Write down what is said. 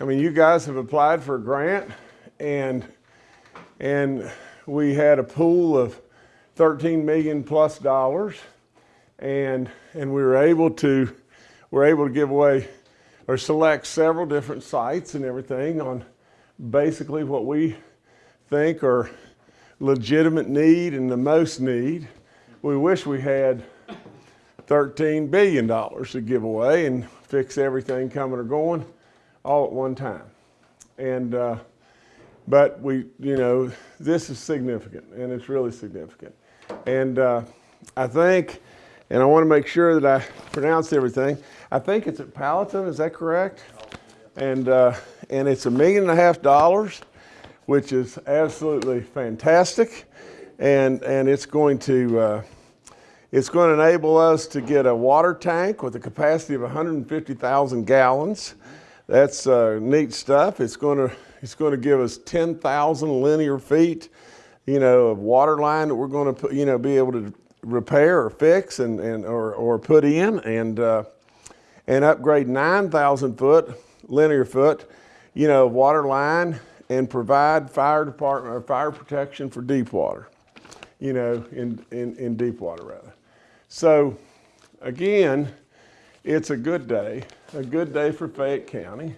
I mean, you guys have applied for a grant and, and we had a pool of 13 million plus dollars and, and we were able to, we're able to give away or select several different sites and everything on basically what we think are legitimate need and the most need. We wish we had $13 billion to give away and fix everything coming or going all at one time. And, uh, but we, you know, this is significant and it's really significant. And uh, I think, and I want to make sure that I pronounce everything, I think it's at Palatine, is that correct? And, uh, and it's a million and a half dollars, which is absolutely fantastic. And, and it's going to, uh, it's going to enable us to get a water tank with a capacity of 150,000 gallons. That's uh, neat stuff. It's going to it's going to give us 10,000 linear feet, you know, of water line that we're going to put, you know, be able to repair or fix and, and or, or put in and uh, and upgrade 9,000 foot linear foot, you know, water line and provide fire department or fire protection for deep water, you know, in, in, in deep water rather. So again, it's a good day, a good day for Fayette County.